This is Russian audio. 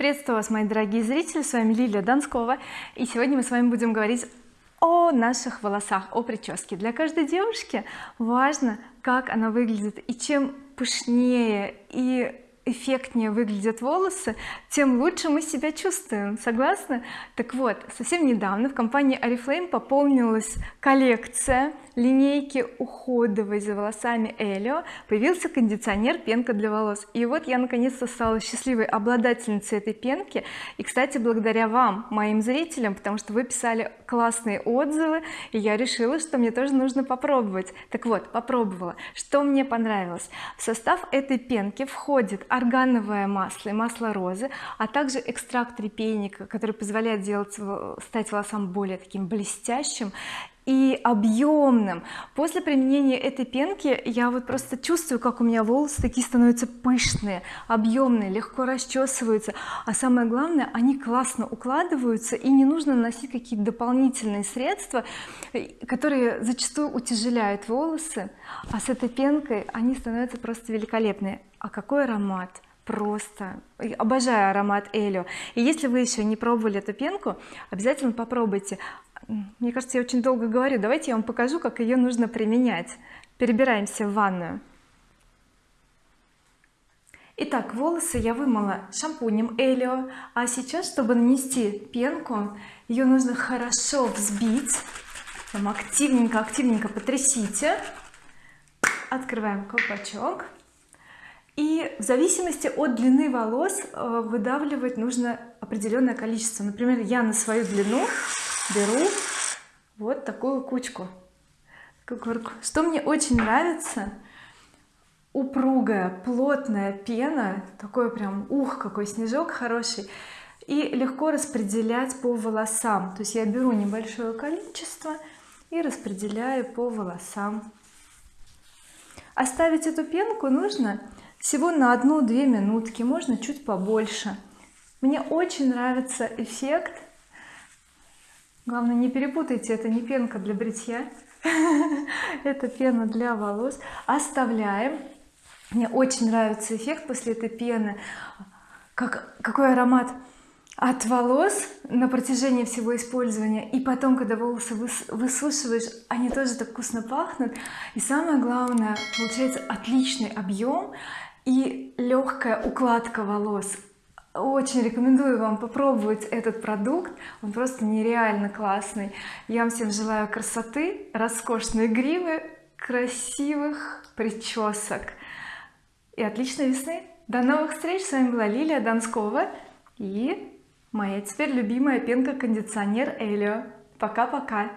приветствую вас мои дорогие зрители. С вами Лилия Донскова. И сегодня мы с вами будем говорить о наших волосах о прическе. Для каждой девушки важно как она выглядит. И чем пышнее и эффектнее выглядят волосы тем лучше мы себя чувствуем. Согласны? Так вот совсем недавно в компании oriflame пополнилась коллекция линейки уходовой за волосами Элио появился кондиционер пенка для волос. И вот я наконец-то стала счастливой обладательницей этой пенки. И кстати благодаря вам моим зрителям потому что вы писали классные отзывы и я решила что мне тоже нужно попробовать. Так вот попробовала. Что мне понравилось? В состав этой пенки входит органовое масло и масло розы а также экстракт репейника который позволяет сделать стать волосам более таким блестящим и объемным после применения этой пенки я вот просто чувствую как у меня волосы такие становятся пышные объемные легко расчесываются. А самое главное они классно укладываются и не нужно наносить какие-то дополнительные средства которые зачастую утяжеляют волосы. А с этой пенкой они становятся просто великолепные. А какой аромат! Просто! Обожаю аромат Элио и если вы еще не пробовали эту пенку обязательно попробуйте мне кажется я очень долго говорю. Давайте я вам покажу как ее нужно применять. Перебираемся в ванную. Итак, волосы я вымыла шампунем Элио. А сейчас чтобы нанести пенку ее нужно хорошо взбить. Там активненько активненько потрясите. Открываем колпачок. И в зависимости от длины волос э, выдавливать нужно определенное количество. Например я на свою длину беру вот такую кучку что мне очень нравится упругая плотная пена такой прям ух какой снежок хороший и легко распределять по волосам. То есть я беру небольшое количество и распределяю по волосам. Оставить эту пенку нужно всего на одну-две минутки можно чуть побольше. Мне очень нравится эффект главное не перепутайте это не пенка для бритья это пена для волос. Оставляем. Мне очень нравится эффект после этой пены. Как какой аромат от волос на протяжении всего использования и потом когда волосы высушиваешь они тоже так вкусно пахнут. И самое главное получается отличный объем и легкая укладка волос очень рекомендую вам попробовать этот продукт. Он просто нереально классный. Я вам всем желаю красоты роскошной гривы красивых причесок. И отличной весны. До новых встреч. С вами была Лилия Донскова и моя теперь любимая пенка кондиционер Элио. Пока-пока